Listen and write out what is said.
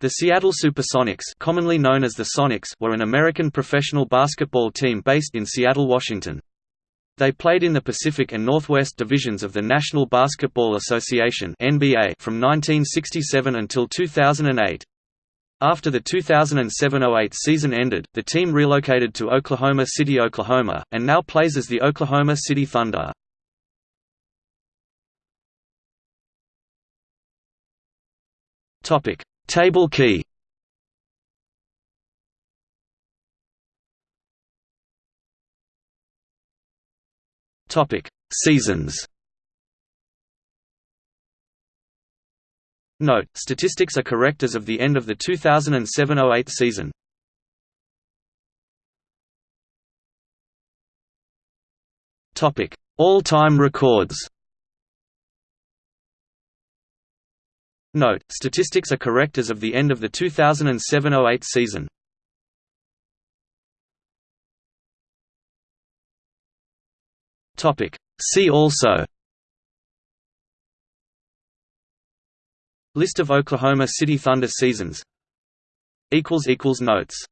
The Seattle Supersonics commonly known as the Sonics were an American professional basketball team based in Seattle, Washington. They played in the Pacific and Northwest divisions of the National Basketball Association NBA from 1967 until 2008. After the 2007–08 season ended, the team relocated to Oklahoma City, Oklahoma, and now plays as the Oklahoma City Thunder. Topic: Table key. Topic: Seasons. Note: Statistics are correct as of the end of the 2007–08 season. Topic: All-time records. Note: Statistics are correct as of the end of the 2007–08 season. See also. List of Oklahoma City Thunder seasons. Notes.